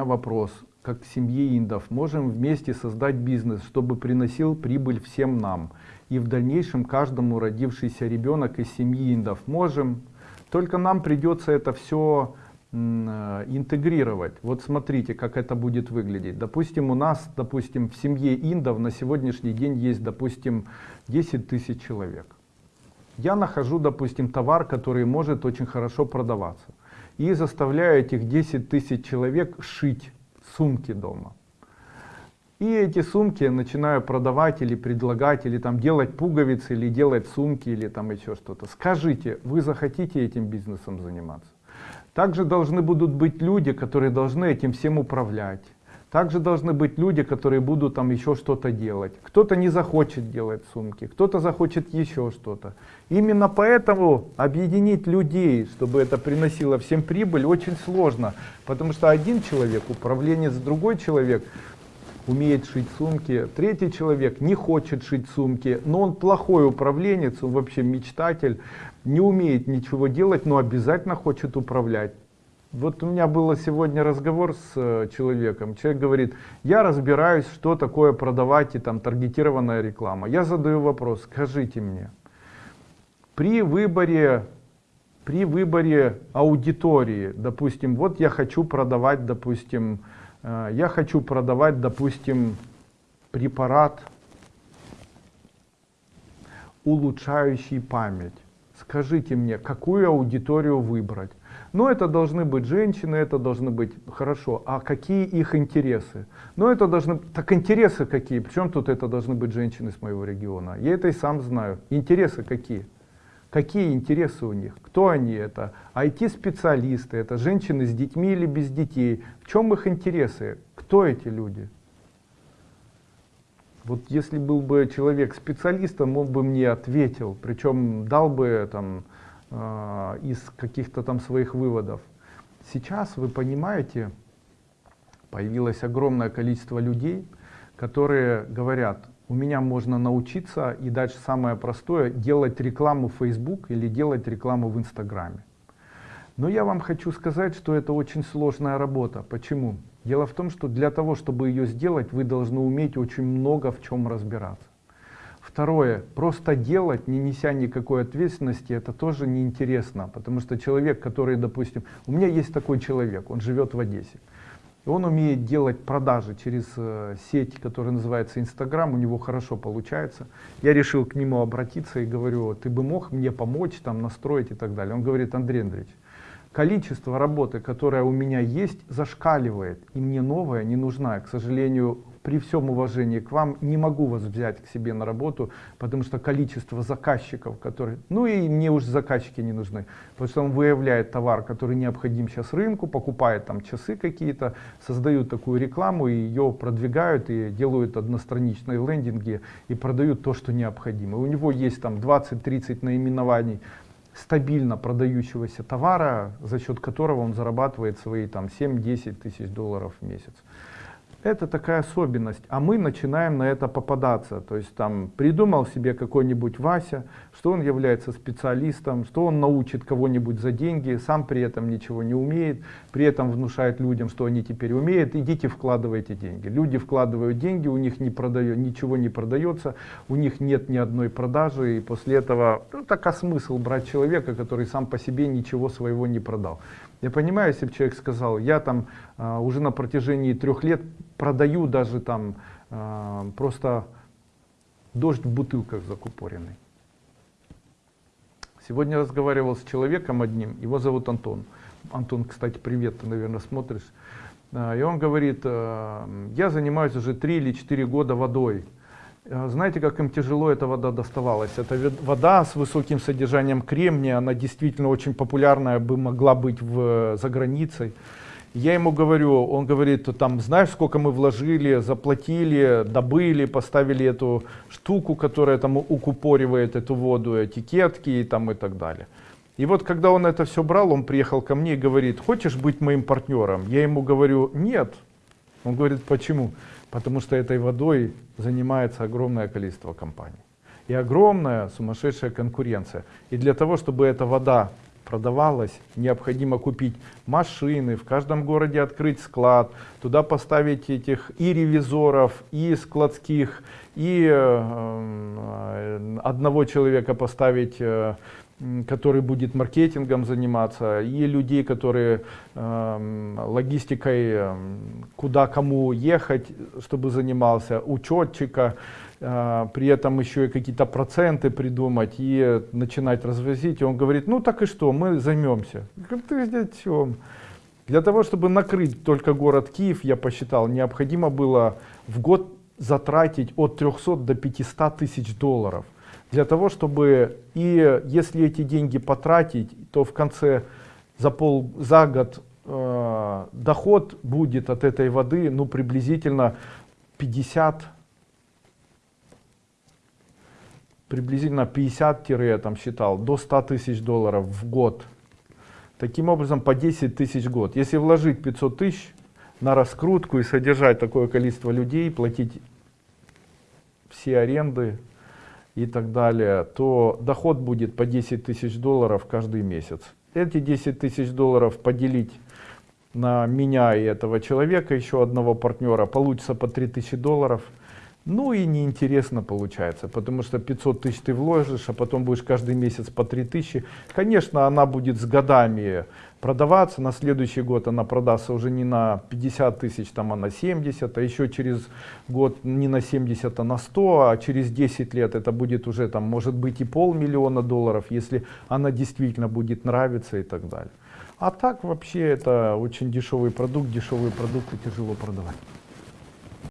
меня вопрос, как к семье индов, можем вместе создать бизнес, чтобы приносил прибыль всем нам. И в дальнейшем каждому родившийся ребенок из семьи индов можем. Только нам придется это все э, интегрировать. Вот смотрите, как это будет выглядеть. Допустим, у нас, допустим, в семье индов на сегодняшний день есть, допустим, 10 тысяч человек. Я нахожу, допустим, товар, который может очень хорошо продаваться. И заставляю этих 10 тысяч человек шить сумки дома. И эти сумки начинаю продавать или предлагать, или там делать пуговицы, или делать сумки, или там еще что-то. Скажите, вы захотите этим бизнесом заниматься? Также должны будут быть люди, которые должны этим всем управлять. Также должны быть люди, которые будут там еще что-то делать. Кто-то не захочет делать сумки, кто-то захочет еще что-то. Именно поэтому объединить людей, чтобы это приносило всем прибыль, очень сложно. Потому что один человек, управленец, другой человек умеет шить сумки, третий человек не хочет шить сумки, но он плохой управленец, он вообще мечтатель, не умеет ничего делать, но обязательно хочет управлять. Вот у меня был сегодня разговор с э, человеком. Человек говорит, я разбираюсь, что такое продавать и там таргетированная реклама. Я задаю вопрос, скажите мне, при выборе, при выборе аудитории, допустим, вот я хочу продавать, допустим, э, я хочу продавать, допустим, препарат, улучшающий память. Скажите мне, какую аудиторию выбрать? Но это должны быть женщины, это должны быть, хорошо, а какие их интересы? Ну это должны, так интересы какие? Причем тут это должны быть женщины с моего региона? Я это и сам знаю. Интересы какие? Какие интересы у них? Кто они это? IT-специалисты, это женщины с детьми или без детей? В чем их интересы? Кто эти люди? Вот если был бы человек специалистом, он бы мне ответил, причем дал бы там э, из каких-то там своих выводов. Сейчас, вы понимаете, появилось огромное количество людей, которые говорят, у меня можно научиться и дальше самое простое, делать рекламу в Facebook или делать рекламу в Инстаграме. Но я вам хочу сказать, что это очень сложная работа. Почему? Дело в том, что для того, чтобы ее сделать, вы должны уметь очень много в чем разбираться. Второе, просто делать, не неся никакой ответственности, это тоже неинтересно, потому что человек, который, допустим, у меня есть такой человек, он живет в Одессе, он умеет делать продажи через э, сеть, которая называется Инстаграм, у него хорошо получается. Я решил к нему обратиться и говорю, ты бы мог мне помочь, там настроить и так далее. Он говорит, Андрей Андреевич, количество работы, которая у меня есть, зашкаливает, и мне новая не нужна. К сожалению, при всем уважении к вам не могу вас взять к себе на работу, потому что количество заказчиков, которые, ну и мне уже заказчики не нужны, потому что он выявляет товар, который необходим сейчас рынку, покупает там часы какие-то, создают такую рекламу и ее продвигают и делают одностраничные лендинги и продают то, что необходимо. У него есть там 20-30 наименований стабильно продающегося товара, за счет которого он зарабатывает свои там 7-10 тысяч долларов в месяц. Это такая особенность, а мы начинаем на это попадаться. То есть там придумал себе какой-нибудь Вася, что он является специалистом, что он научит кого-нибудь за деньги, сам при этом ничего не умеет, при этом внушает людям, что они теперь умеют, идите вкладывайте деньги. Люди вкладывают деньги, у них не продает, ничего не продается, у них нет ни одной продажи, и после этого, ну так а смысл брать человека, который сам по себе ничего своего не продал. Я понимаю, если бы человек сказал, я там э, уже на протяжении трех лет продаю даже там э, просто дождь в бутылках закупоренный. Сегодня разговаривал с человеком одним, его зовут Антон. Антон, кстати, привет, ты, наверное, смотришь. Э, и он говорит, э, я занимаюсь уже три или четыре года водой. Э, знаете, как им тяжело эта вода доставалась? Это вода с высоким содержанием кремния, она действительно очень популярная бы могла быть в, за границей. Я ему говорю, он говорит, там, знаешь, сколько мы вложили, заплатили, добыли, поставили эту штуку, которая там укупоривает эту воду, этикетки и там и так далее. И вот когда он это все брал, он приехал ко мне и говорит, хочешь быть моим партнером? Я ему говорю, нет. Он говорит, почему? Потому что этой водой занимается огромное количество компаний. И огромная сумасшедшая конкуренция. И для того, чтобы эта вода продавалось, необходимо купить машины, в каждом городе открыть склад, туда поставить этих и ревизоров, и складских, и э, одного человека поставить, э, который будет маркетингом заниматься, и людей, которые э, логистикой, э, куда кому ехать, чтобы занимался, учетчика, э, при этом еще и какие-то проценты придумать и начинать развозить. И он говорит, ну так и что, мы займемся. Я говорю, ты о чем? Для того, чтобы накрыть только город Киев, я посчитал, необходимо было в год затратить от 300 до 500 тысяч долларов. Для того, чтобы, и если эти деньги потратить, то в конце, за, пол, за год э, доход будет от этой воды, ну, приблизительно 50, приблизительно 50 я там считал, до 100 тысяч долларов в год. Таким образом, по 10 тысяч год. Если вложить 500 тысяч на раскрутку и содержать такое количество людей, платить все аренды и так далее, то доход будет по 10 тысяч долларов каждый месяц. Эти 10 тысяч долларов поделить на меня и этого человека, еще одного партнера, получится по 3 тысячи долларов. Ну и неинтересно получается, потому что 500 тысяч ты вложишь, а потом будешь каждый месяц по 3 тысячи. Конечно, она будет с годами продаваться, на следующий год она продастся уже не на 50 тысяч, там, а на 70, а еще через год не на 70, а на 100, а через 10 лет это будет уже, там, может быть, и полмиллиона долларов, если она действительно будет нравиться и так далее. А так вообще это очень дешевый продукт, дешевые продукты тяжело продавать.